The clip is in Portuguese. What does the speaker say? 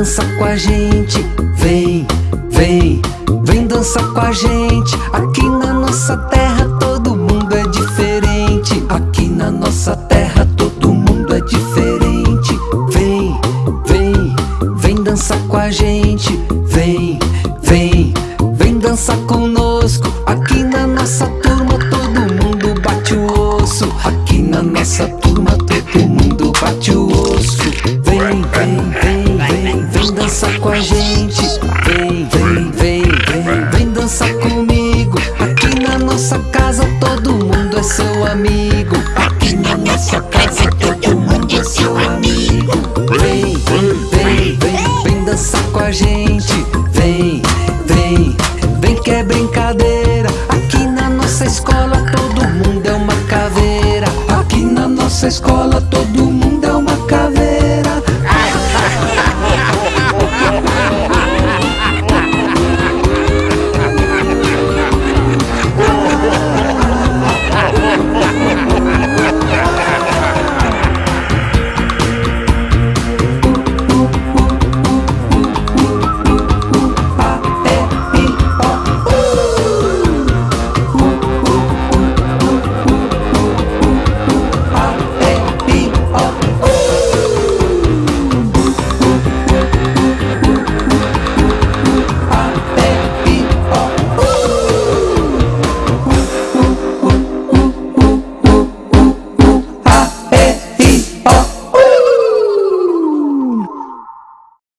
Dançar com a gente. Vem, vem, vem dançar com a gente. Aqui na nossa terra todo mundo é diferente. Aqui na nossa terra todo é diferente. Vem, vem, vem dançar com a gente. Vem, vem, vem dançar conosco. Aqui na nossa turma todo mundo bate o osso. Aqui na nossa turma todo mundo bate o osso. Vem, vem, vem, vem, vem dançar com a gente. Vem, vem, vem, vem, vem dançar comigo. Aqui na nossa casa todo mundo é seu amigo. Aqui na nossa gente. Vem, vem, vem que é brincadeira. Aqui na nossa escola todo mundo é uma caveira. Aqui na nossa escola todo mundo